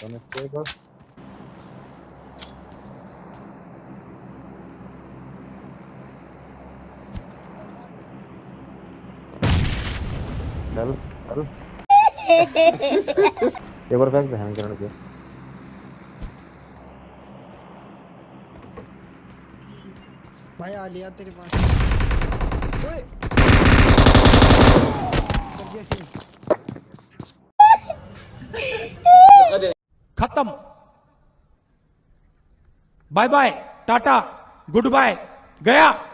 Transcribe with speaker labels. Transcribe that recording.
Speaker 1: और चल चल एक और फेंक दे हैंग करने के
Speaker 2: भाई आ लिया तेरे पास
Speaker 3: खत्म। Bye bye tata goodbye गया।